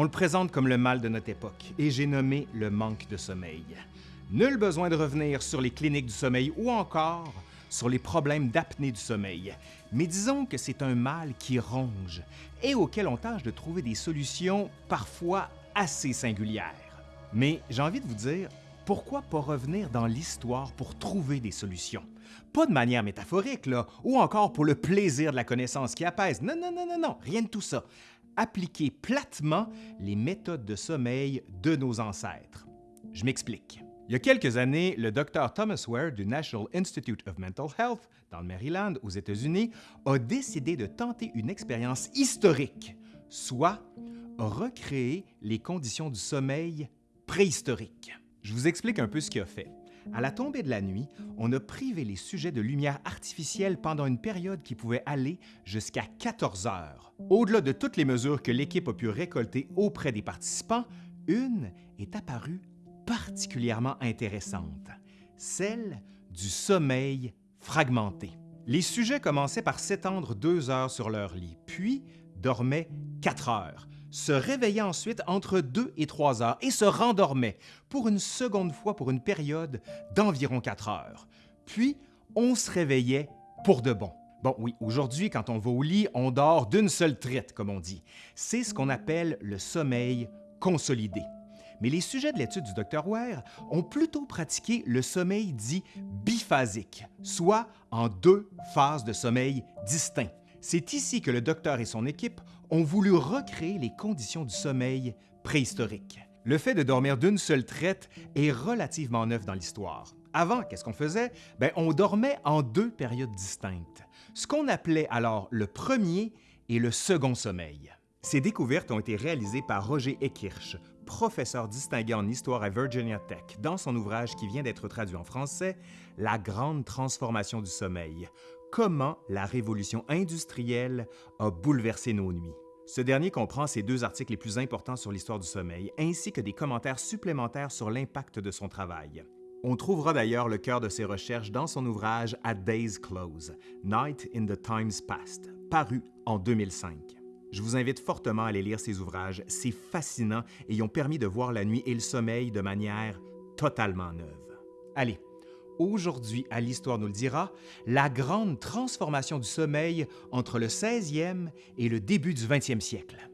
On le présente comme le mal de notre époque et j'ai nommé le manque de sommeil. Nul besoin de revenir sur les cliniques du sommeil ou encore sur les problèmes d'apnée du sommeil. Mais disons que c'est un mal qui ronge et auquel on tâche de trouver des solutions parfois assez singulières. Mais j'ai envie de vous dire, pourquoi pas revenir dans l'histoire pour trouver des solutions? Pas de manière métaphorique, là, ou encore pour le plaisir de la connaissance qui apaise. Non, non, non, non, non, rien de tout ça. Appliquer platement les méthodes de sommeil de nos ancêtres. Je m'explique. Il y a quelques années, le docteur Thomas Ware du National Institute of Mental Health, dans le Maryland, aux États-Unis, a décidé de tenter une expérience historique, soit recréer les conditions du sommeil préhistorique. Je vous explique un peu ce qu'il a fait. À la tombée de la nuit, on a privé les sujets de lumière artificielle pendant une période qui pouvait aller jusqu'à 14 heures. Au-delà de toutes les mesures que l'équipe a pu récolter auprès des participants, une est apparue particulièrement intéressante, celle du sommeil fragmenté. Les sujets commençaient par s'étendre deux heures sur leur lit, puis dormaient quatre heures, se réveillaient ensuite entre deux et trois heures et se rendormaient pour une seconde fois pour une période d'environ quatre heures. Puis, on se réveillait pour de bon. Bon, oui, aujourd'hui, quand on va au lit, on dort d'une seule traite, comme on dit. C'est ce qu'on appelle le sommeil consolidé mais les sujets de l'étude du Dr Ware ont plutôt pratiqué le sommeil dit biphasique, soit en deux phases de sommeil distincts. C'est ici que le docteur et son équipe ont voulu recréer les conditions du sommeil préhistorique. Le fait de dormir d'une seule traite est relativement neuf dans l'histoire. Avant, qu'est-ce qu'on faisait? Ben, on dormait en deux périodes distinctes, ce qu'on appelait alors le premier et le second sommeil. Ces découvertes ont été réalisées par Roger Ekirch, professeur distingué en histoire à Virginia Tech, dans son ouvrage qui vient d'être traduit en français, La grande transformation du sommeil, comment la révolution industrielle a bouleversé nos nuits. Ce dernier comprend ses deux articles les plus importants sur l'histoire du sommeil, ainsi que des commentaires supplémentaires sur l'impact de son travail. On trouvera d'ailleurs le cœur de ses recherches dans son ouvrage At Day's Close, Night in the Times Past, paru en 2005. Je vous invite fortement à aller lire ces ouvrages, c'est fascinant et ils ont permis de voir la nuit et le sommeil de manière totalement neuve. Allez, aujourd'hui, à l'Histoire nous le dira, la grande transformation du sommeil entre le 16e et le début du 20e siècle.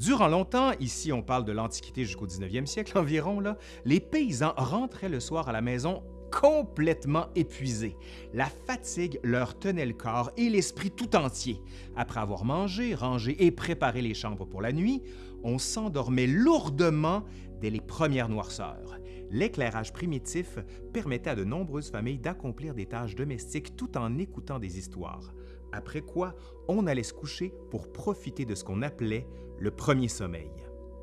Durant longtemps, ici on parle de l'Antiquité jusqu'au 19e siècle environ, les paysans rentraient le soir à la maison complètement épuisés. La fatigue leur tenait le corps et l'esprit tout entier. Après avoir mangé, rangé et préparé les chambres pour la nuit, on s'endormait lourdement dès les premières noirceurs. L'éclairage primitif permettait à de nombreuses familles d'accomplir des tâches domestiques tout en écoutant des histoires après quoi on allait se coucher pour profiter de ce qu'on appelait le premier sommeil.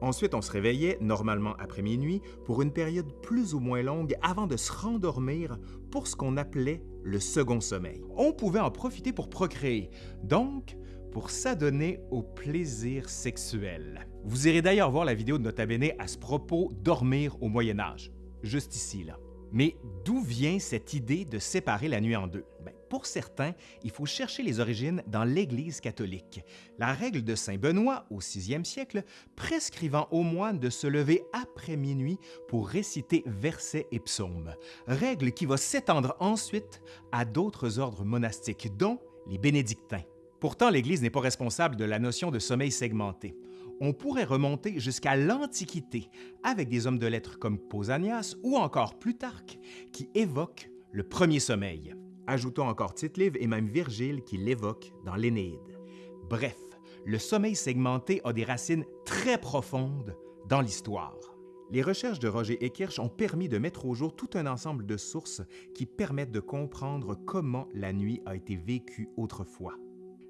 Ensuite, on se réveillait, normalement après minuit, pour une période plus ou moins longue avant de se rendormir pour ce qu'on appelait le second sommeil. On pouvait en profiter pour procréer, donc pour s'adonner au plaisir sexuel. Vous irez d'ailleurs voir la vidéo de Nota Bene à ce propos, Dormir au Moyen Âge, juste ici là. Mais d'où vient cette idée de séparer la nuit en deux? Ben, pour certains, il faut chercher les origines dans l'Église catholique, la règle de Saint Benoît au 6e siècle prescrivant aux moines de se lever après minuit pour réciter versets et psaumes, règle qui va s'étendre ensuite à d'autres ordres monastiques, dont les bénédictins. Pourtant, l'Église n'est pas responsable de la notion de sommeil segmenté on pourrait remonter jusqu'à l'Antiquité avec des hommes de lettres comme Pausanias ou encore Plutarque qui évoquent le premier sommeil. Ajoutons encore tite et même Virgile qui l'évoque dans l'Énéide. Bref, le sommeil segmenté a des racines très profondes dans l'histoire. Les recherches de Roger Ekirch ont permis de mettre au jour tout un ensemble de sources qui permettent de comprendre comment la nuit a été vécue autrefois.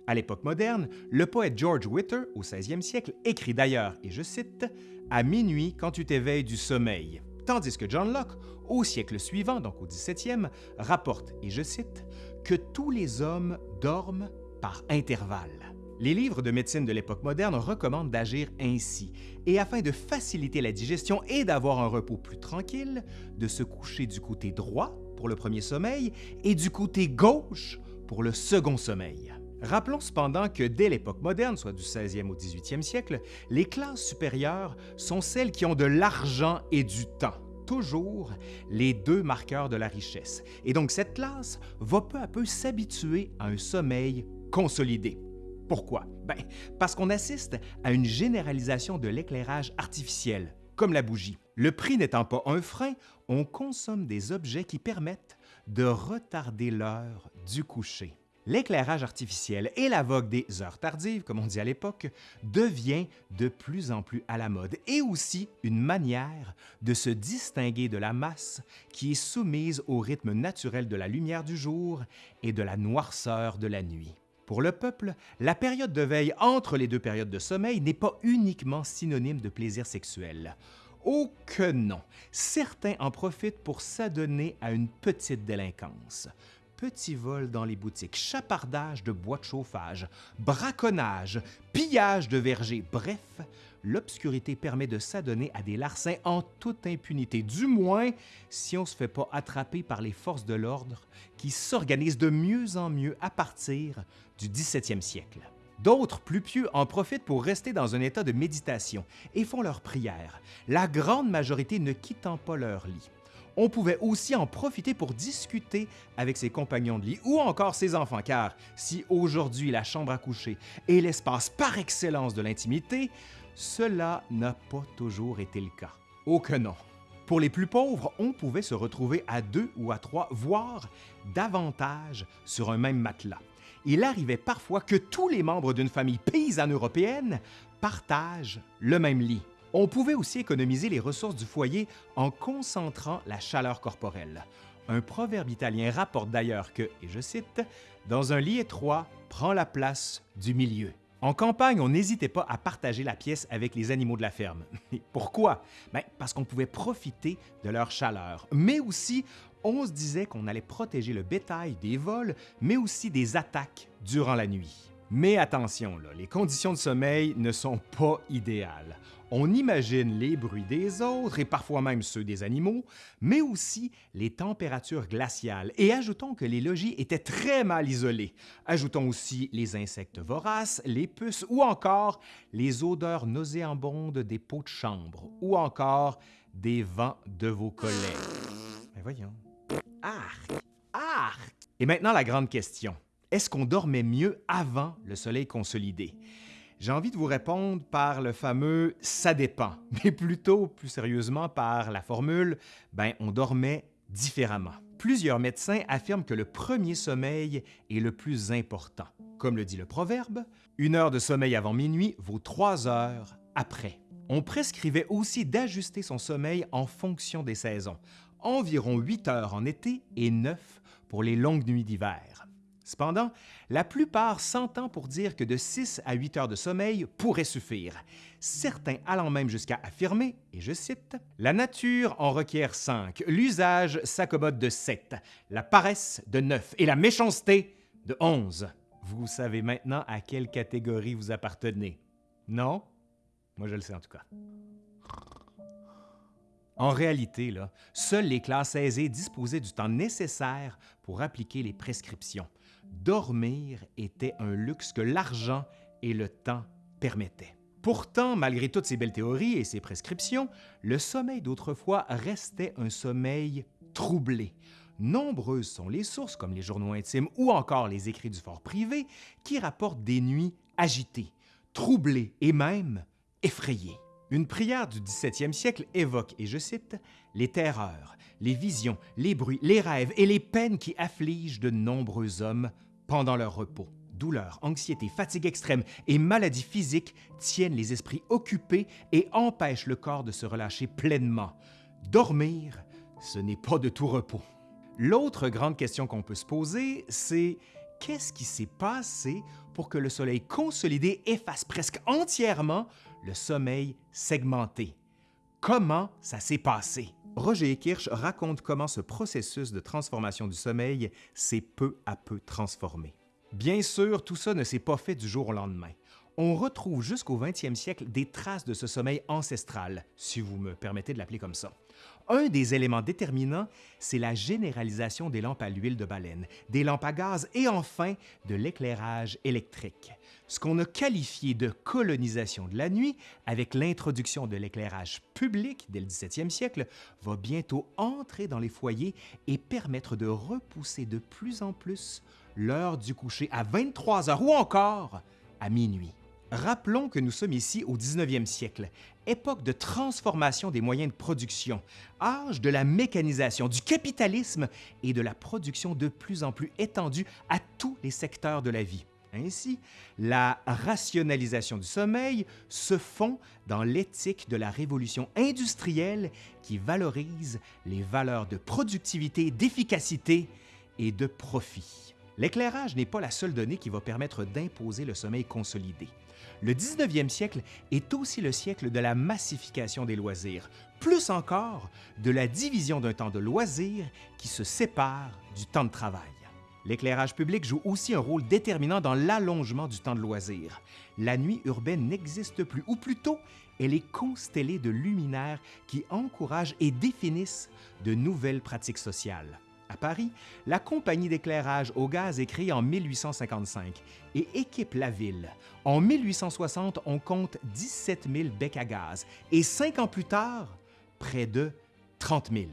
À l'époque moderne, le poète George Whitter, au 16e siècle, écrit d'ailleurs, et je cite, À minuit quand tu t'éveilles du sommeil, tandis que John Locke, au siècle suivant, donc au 17e, rapporte, et je cite, que tous les hommes dorment par intervalles. Les livres de médecine de l'époque moderne recommandent d'agir ainsi, et afin de faciliter la digestion et d'avoir un repos plus tranquille, de se coucher du côté droit pour le premier sommeil et du côté gauche pour le second sommeil. Rappelons cependant que dès l'époque moderne, soit du 16e au 18e siècle, les classes supérieures sont celles qui ont de l'argent et du temps toujours les deux marqueurs de la richesse. Et donc cette classe va peu à peu s'habituer à un sommeil consolidé. Pourquoi? Ben, parce qu'on assiste à une généralisation de l'éclairage artificiel, comme la bougie. Le prix n'étant pas un frein, on consomme des objets qui permettent de retarder l'heure du coucher l'éclairage artificiel et la vogue des heures tardives, comme on dit à l'époque, devient de plus en plus à la mode et aussi une manière de se distinguer de la masse qui est soumise au rythme naturel de la lumière du jour et de la noirceur de la nuit. Pour le peuple, la période de veille entre les deux périodes de sommeil n'est pas uniquement synonyme de plaisir sexuel. Oh que non! Certains en profitent pour s'adonner à une petite délinquance petits vols dans les boutiques, chapardage de bois de chauffage, braconnage, pillage de vergers, bref, l'obscurité permet de s'adonner à des larcins en toute impunité, du moins si on ne se fait pas attraper par les forces de l'ordre qui s'organisent de mieux en mieux à partir du 17e siècle. D'autres, plus pieux, en profitent pour rester dans un état de méditation et font leurs prières, la grande majorité ne quittant pas leur lit on pouvait aussi en profiter pour discuter avec ses compagnons de lit ou encore ses enfants, car si aujourd'hui la chambre à coucher est l'espace par excellence de l'intimité, cela n'a pas toujours été le cas. Oh que non! Pour les plus pauvres, on pouvait se retrouver à deux ou à trois, voire davantage sur un même matelas. Il arrivait parfois que tous les membres d'une famille paysanne européenne partagent le même lit. On pouvait aussi économiser les ressources du foyer en concentrant la chaleur corporelle. Un proverbe italien rapporte d'ailleurs que, et je cite, Dans un lit étroit, prend la place du milieu. En campagne, on n'hésitait pas à partager la pièce avec les animaux de la ferme. pourquoi? Ben, parce qu'on pouvait profiter de leur chaleur, mais aussi on se disait qu'on allait protéger le bétail des vols, mais aussi des attaques durant la nuit. Mais attention, les conditions de sommeil ne sont pas idéales. On imagine les bruits des autres et parfois même ceux des animaux, mais aussi les températures glaciales. Et ajoutons que les logis étaient très mal isolés. Ajoutons aussi les insectes voraces, les puces ou encore les odeurs nauséabondes des pots de chambre ou encore des vents de vos collègues. Mais voyons. Arc! Arc! Et maintenant la grande question. Est-ce qu'on dormait mieux avant le soleil consolidé? J'ai envie de vous répondre par le fameux « ça dépend », mais plutôt, plus sérieusement, par la formule « ben, on dormait différemment ». Plusieurs médecins affirment que le premier sommeil est le plus important. Comme le dit le proverbe, une heure de sommeil avant minuit vaut trois heures après. On prescrivait aussi d'ajuster son sommeil en fonction des saisons, environ 8 heures en été et 9 pour les longues nuits d'hiver. Cependant, la plupart s'entendent pour dire que de 6 à 8 heures de sommeil pourrait suffire, certains allant même jusqu'à affirmer, et je cite, La nature en requiert 5, l'usage s'accommode de 7, la paresse de 9 et la méchanceté de 11. Vous savez maintenant à quelle catégorie vous appartenez, non? Moi, je le sais en tout cas. En réalité, là, seules les classes aisées disposaient du temps nécessaire pour appliquer les prescriptions dormir était un luxe que l'argent et le temps permettaient. Pourtant, malgré toutes ces belles théories et ces prescriptions, le sommeil d'autrefois restait un sommeil troublé. Nombreuses sont les sources, comme les journaux intimes ou encore les écrits du fort privé, qui rapportent des nuits agitées, troublées et même effrayées. Une prière du 17e siècle évoque, et je cite, les terreurs, les visions, les bruits, les rêves et les peines qui affligent de nombreux hommes pendant leur repos. Douleur, anxiété, fatigue extrême et maladie physique tiennent les esprits occupés et empêchent le corps de se relâcher pleinement. Dormir, ce n'est pas de tout repos. L'autre grande question qu'on peut se poser, c'est qu'est-ce qui s'est passé pour que le soleil consolidé efface presque entièrement le sommeil segmenté? Comment ça s'est passé? Roger Kirsch raconte comment ce processus de transformation du sommeil s'est peu à peu transformé. Bien sûr, tout ça ne s'est pas fait du jour au lendemain. On retrouve jusqu'au 20e siècle des traces de ce sommeil ancestral, si vous me permettez de l'appeler comme ça. Un des éléments déterminants, c'est la généralisation des lampes à l'huile de baleine, des lampes à gaz et enfin de l'éclairage électrique. Ce qu'on a qualifié de colonisation de la nuit avec l'introduction de l'éclairage public dès le 17e siècle va bientôt entrer dans les foyers et permettre de repousser de plus en plus l'heure du coucher à 23 heures ou encore à minuit. Rappelons que nous sommes ici au 19e siècle, époque de transformation des moyens de production, âge de la mécanisation, du capitalisme et de la production de plus en plus étendue à tous les secteurs de la vie. Ainsi, la rationalisation du sommeil se fond dans l'éthique de la révolution industrielle qui valorise les valeurs de productivité, d'efficacité et de profit. L'éclairage n'est pas la seule donnée qui va permettre d'imposer le sommeil consolidé. Le 19e siècle est aussi le siècle de la massification des loisirs, plus encore de la division d'un temps de loisir qui se sépare du temps de travail. L'éclairage public joue aussi un rôle déterminant dans l'allongement du temps de loisir. La nuit urbaine n'existe plus, ou plutôt, elle est constellée de luminaires qui encouragent et définissent de nouvelles pratiques sociales. À Paris, la compagnie d'éclairage au gaz est créée en 1855 et équipe la ville. En 1860, on compte 17 000 becs à gaz et cinq ans plus tard, près de 30 000.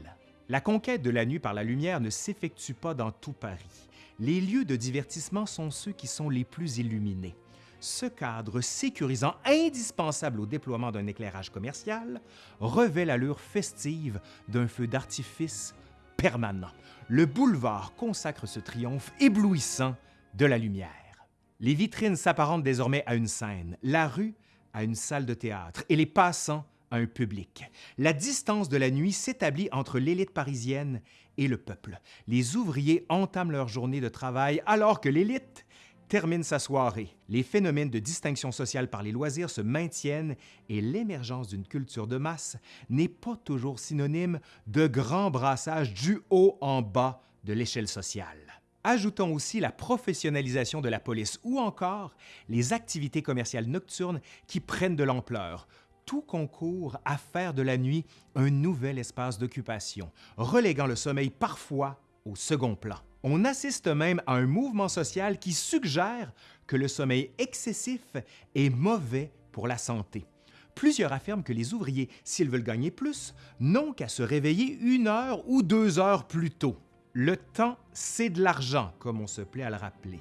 La conquête de la nuit par la lumière ne s'effectue pas dans tout Paris. Les lieux de divertissement sont ceux qui sont les plus illuminés. Ce cadre sécurisant indispensable au déploiement d'un éclairage commercial revêt l'allure festive d'un feu d'artifice permanent. Le boulevard consacre ce triomphe éblouissant de la lumière. Les vitrines s'apparentent désormais à une scène, la rue à une salle de théâtre et les passants à un public. La distance de la nuit s'établit entre l'élite parisienne et le peuple. Les ouvriers entament leur journée de travail alors que l'élite termine sa soirée. Les phénomènes de distinction sociale par les loisirs se maintiennent et l'émergence d'une culture de masse n'est pas toujours synonyme de grand brassage du haut en bas de l'échelle sociale. Ajoutons aussi la professionnalisation de la police ou encore les activités commerciales nocturnes qui prennent de l'ampleur. Tout concourt à faire de la nuit un nouvel espace d'occupation, reléguant le sommeil parfois au second plan. On assiste même à un mouvement social qui suggère que le sommeil excessif est mauvais pour la santé. Plusieurs affirment que les ouvriers, s'ils veulent gagner plus, n'ont qu'à se réveiller une heure ou deux heures plus tôt. Le temps, c'est de l'argent, comme on se plaît à le rappeler,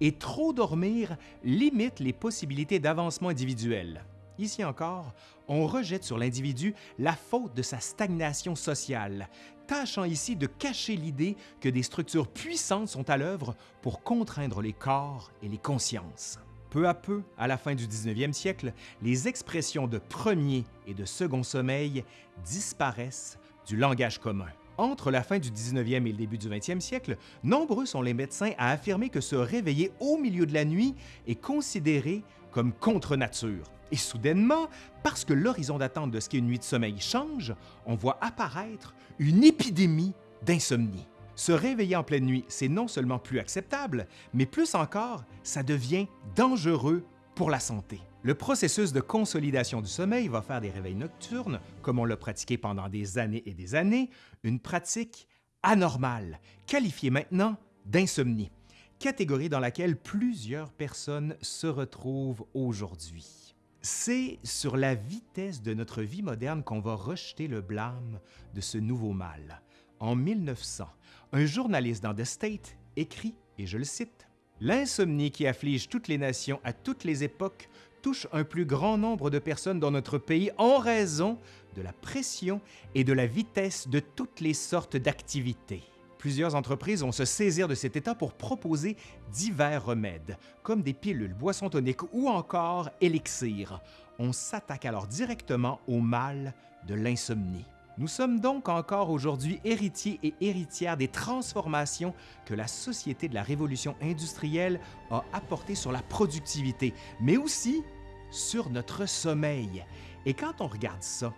et trop dormir limite les possibilités d'avancement individuel. Ici encore, on rejette sur l'individu la faute de sa stagnation sociale, tâchant ici de cacher l'idée que des structures puissantes sont à l'œuvre pour contraindre les corps et les consciences. Peu à peu, à la fin du 19e siècle, les expressions de premier et de second sommeil disparaissent du langage commun. Entre la fin du 19e et le début du 20e siècle, nombreux sont les médecins à affirmer que se réveiller au milieu de la nuit est considéré comme contre nature. Et soudainement, parce que l'horizon d'attente de ce qu'est une nuit de sommeil change, on voit apparaître une épidémie d'insomnie. Se réveiller en pleine nuit, c'est non seulement plus acceptable, mais plus encore, ça devient dangereux pour la santé. Le processus de consolidation du sommeil va faire des réveils nocturnes, comme on l'a pratiqué pendant des années et des années, une pratique anormale, qualifiée maintenant d'insomnie, catégorie dans laquelle plusieurs personnes se retrouvent aujourd'hui. C'est sur la vitesse de notre vie moderne qu'on va rejeter le blâme de ce nouveau mal. En 1900, un journaliste dans The State écrit, et je le cite, L'insomnie qui afflige toutes les nations à toutes les époques touche un plus grand nombre de personnes dans notre pays en raison de la pression et de la vitesse de toutes les sortes d'activités. Plusieurs entreprises vont se saisir de cet état pour proposer divers remèdes, comme des pilules, boissons toniques ou encore élixirs. On s'attaque alors directement au mal de l'insomnie. Nous sommes donc encore aujourd'hui héritiers et héritières des transformations que la société de la révolution industrielle a apportées sur la productivité, mais aussi sur notre sommeil. Et quand on regarde ça,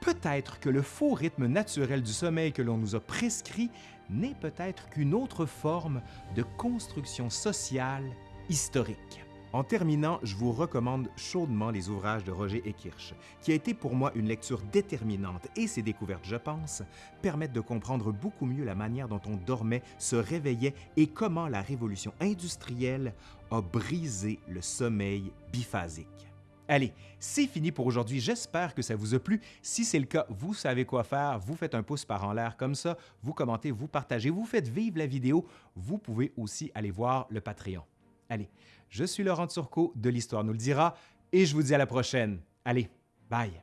Peut-être que le faux rythme naturel du sommeil que l'on nous a prescrit n'est peut-être qu'une autre forme de construction sociale historique. En terminant, je vous recommande chaudement les ouvrages de Roger Ekirch, qui a été pour moi une lecture déterminante et ses découvertes, je pense, permettent de comprendre beaucoup mieux la manière dont on dormait, se réveillait et comment la révolution industrielle a brisé le sommeil biphasique. Allez, c'est fini pour aujourd'hui. J'espère que ça vous a plu. Si c'est le cas, vous savez quoi faire. Vous faites un pouce par en l'air comme ça, vous commentez, vous partagez, vous faites vivre la vidéo. Vous pouvez aussi aller voir le Patreon. Allez, je suis Laurent Turcot de l'Histoire nous le dira et je vous dis à la prochaine. Allez, bye!